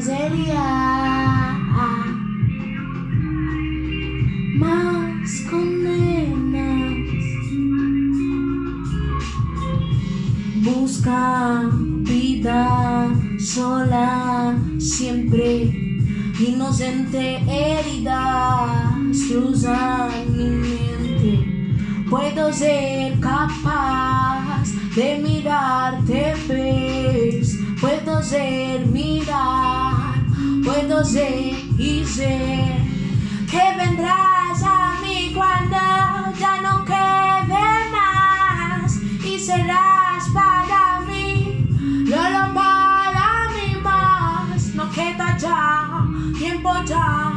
sería más condenas. Busca vida sola siempre inocente herida cruzan mi mente. Puedo ser capaz de mirarte, ves. Puedo ser mirar, puedo ser y ser que vendrás a mí cuando ya no quede más y serás para mí, lo para mí más, no queda ya tiempo ya,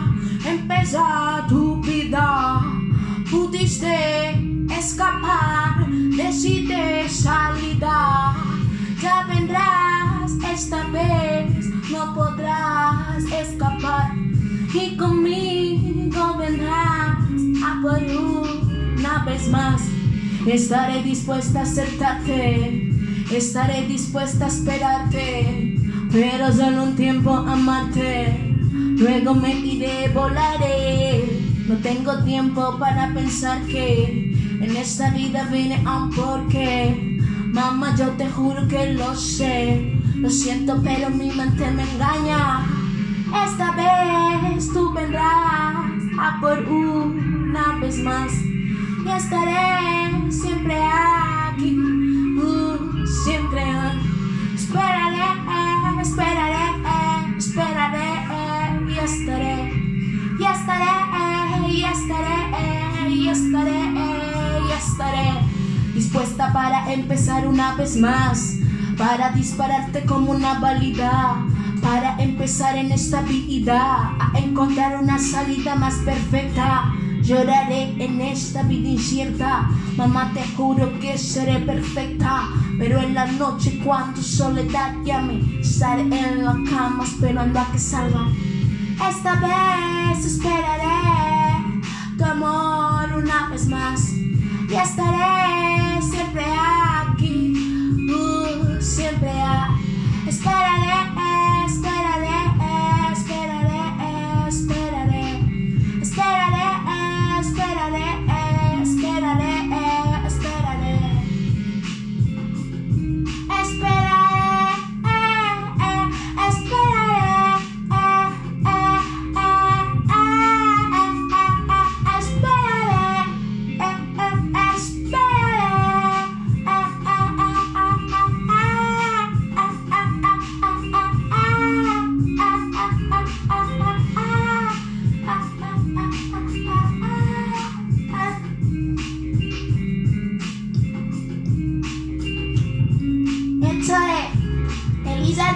empezar tu vida, pudiste escapar, decide escapar y conmigo vendrás a por una vez más. Estaré dispuesta a aceptarte, estaré dispuesta a esperarte, pero solo un tiempo amarte. Luego me iré, volaré. No tengo tiempo para pensar que en esta vida vine a un porqué. Mamá, yo te juro que lo sé. Lo siento, pero mi mente me engaña. Por una vez más. Y estaré siempre aquí. Siempre. Esperaré, esperaré, esperaré. Y estaré, y estaré, y estaré, y estaré, y estaré dispuesta para empezar una vez más, para dispararte como una válida, para empezar en esta vida, a encontrar una salida más perfecta. Lloraré en esta vida incierta, mamá te juro que seré perfecta, pero en la noche cuando soledad llame, estaré en la cama esperando a que salga. Esta vez esperaré tu amor una vez más y estaré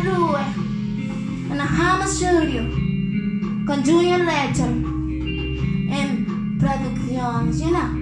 due, and Hama Studio, con Junior in and you know.